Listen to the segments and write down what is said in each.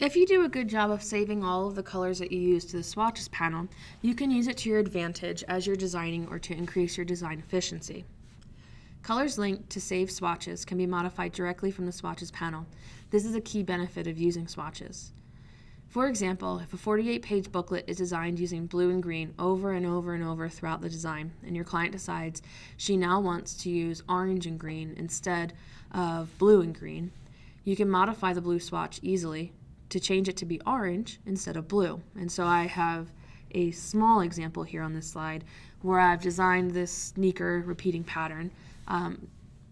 If you do a good job of saving all of the colors that you use to the swatches panel, you can use it to your advantage as you're designing or to increase your design efficiency. Colors linked to save swatches can be modified directly from the swatches panel. This is a key benefit of using swatches. For example, if a 48-page booklet is designed using blue and green over and over and over throughout the design, and your client decides she now wants to use orange and green instead of blue and green, you can modify the blue swatch easily to change it to be orange instead of blue. And so I have a small example here on this slide where I've designed this sneaker repeating pattern. Um,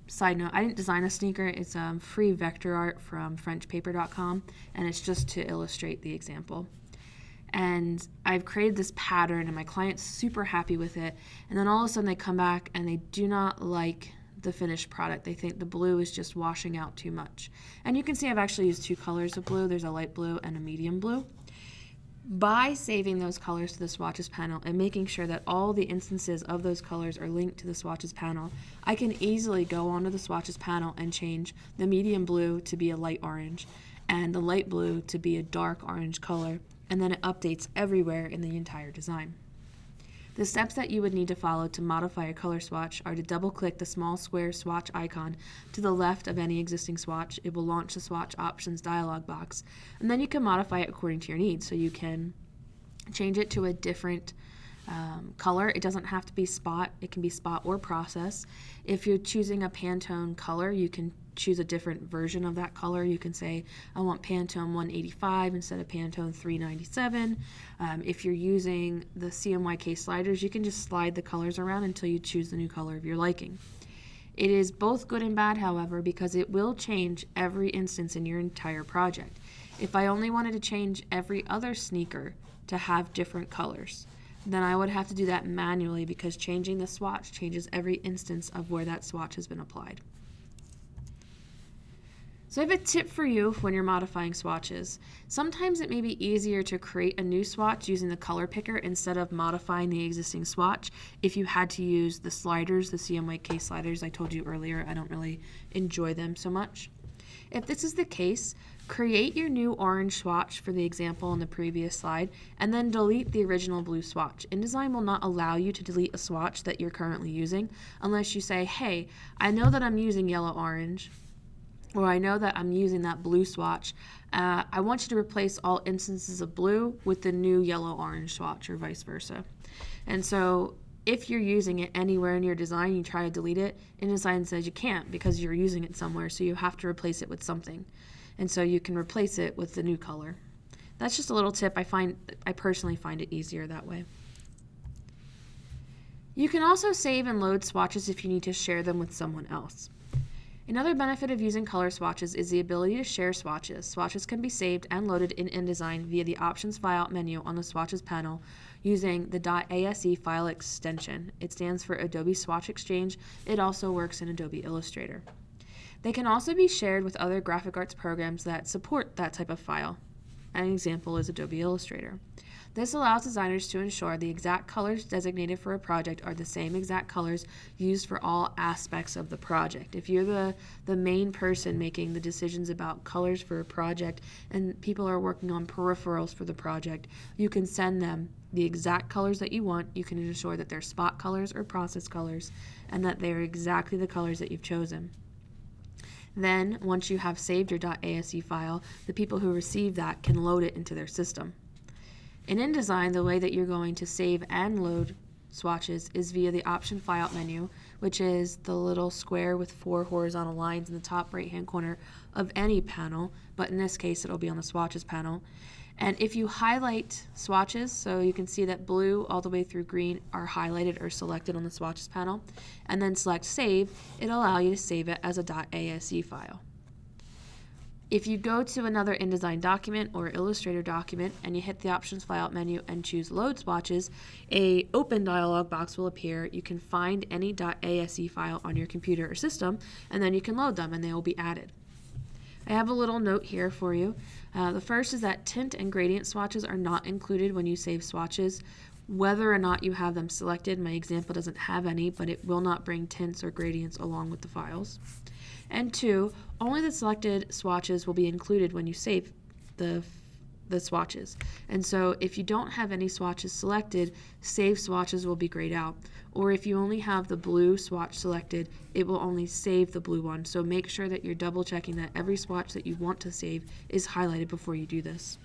Side note, I didn't design a sneaker. It's um, free vector art from FrenchPaper.com, and it's just to illustrate the example. And I've created this pattern, and my client's super happy with it. And then all of a sudden, they come back and they do not like the finished product. They think the blue is just washing out too much. And you can see I've actually used two colors of blue. There's a light blue and a medium blue. By saving those colors to the swatches panel and making sure that all the instances of those colors are linked to the swatches panel, I can easily go onto the swatches panel and change the medium blue to be a light orange and the light blue to be a dark orange color, and then it updates everywhere in the entire design. The steps that you would need to follow to modify a color swatch are to double click the small square swatch icon to the left of any existing swatch. It will launch the swatch options dialog box. And then you can modify it according to your needs. So you can change it to a different um, color. It doesn't have to be spot, it can be spot or process. If you're choosing a Pantone color, you can choose a different version of that color. You can say, I want Pantone 185 instead of Pantone 397. Um, if you're using the CMYK sliders, you can just slide the colors around until you choose the new color of your liking. It is both good and bad, however, because it will change every instance in your entire project. If I only wanted to change every other sneaker to have different colors, then I would have to do that manually because changing the swatch changes every instance of where that swatch has been applied. So I have a tip for you when you're modifying swatches. Sometimes it may be easier to create a new swatch using the color picker instead of modifying the existing swatch if you had to use the sliders, the CMYK sliders I told you earlier. I don't really enjoy them so much. If this is the case, create your new orange swatch for the example in the previous slide, and then delete the original blue swatch. InDesign will not allow you to delete a swatch that you're currently using unless you say, hey, I know that I'm using yellow-orange, or I know that I'm using that blue swatch, uh, I want you to replace all instances of blue with the new yellow-orange swatch or vice versa. And so if you're using it anywhere in your design, you try to delete it, InDesign says you can't because you're using it somewhere, so you have to replace it with something. And so you can replace it with the new color. That's just a little tip. I find I personally find it easier that way. You can also save and load swatches if you need to share them with someone else. Another benefit of using color swatches is the ability to share swatches. Swatches can be saved and loaded in InDesign via the Options File menu on the Swatches panel using the .ase file extension. It stands for Adobe Swatch Exchange. It also works in Adobe Illustrator. They can also be shared with other graphic arts programs that support that type of file. An example is Adobe Illustrator. This allows designers to ensure the exact colors designated for a project are the same exact colors used for all aspects of the project. If you're the, the main person making the decisions about colors for a project and people are working on peripherals for the project, you can send them the exact colors that you want. You can ensure that they're spot colors or process colors and that they're exactly the colors that you've chosen. Then, once you have saved your .ase file, the people who receive that can load it into their system. In InDesign, the way that you're going to save and load swatches is via the option file menu, which is the little square with four horizontal lines in the top right hand corner of any panel, but in this case it'll be on the swatches panel. And if you highlight swatches, so you can see that blue all the way through green are highlighted or selected on the swatches panel, and then select save, it'll allow you to save it as a .ase file. If you go to another InDesign document or Illustrator document and you hit the Options Flyout menu and choose Load Swatches, a open dialog box will appear. You can find any .ase file on your computer or system, and then you can load them and they will be added. I have a little note here for you. Uh, the first is that tint and gradient swatches are not included when you save swatches. Whether or not you have them selected, my example doesn't have any, but it will not bring tints or gradients along with the files. And two, only the selected swatches will be included when you save the the swatches. And so if you don't have any swatches selected, save swatches will be grayed out. Or if you only have the blue swatch selected, it will only save the blue one. So make sure that you're double checking that every swatch that you want to save is highlighted before you do this.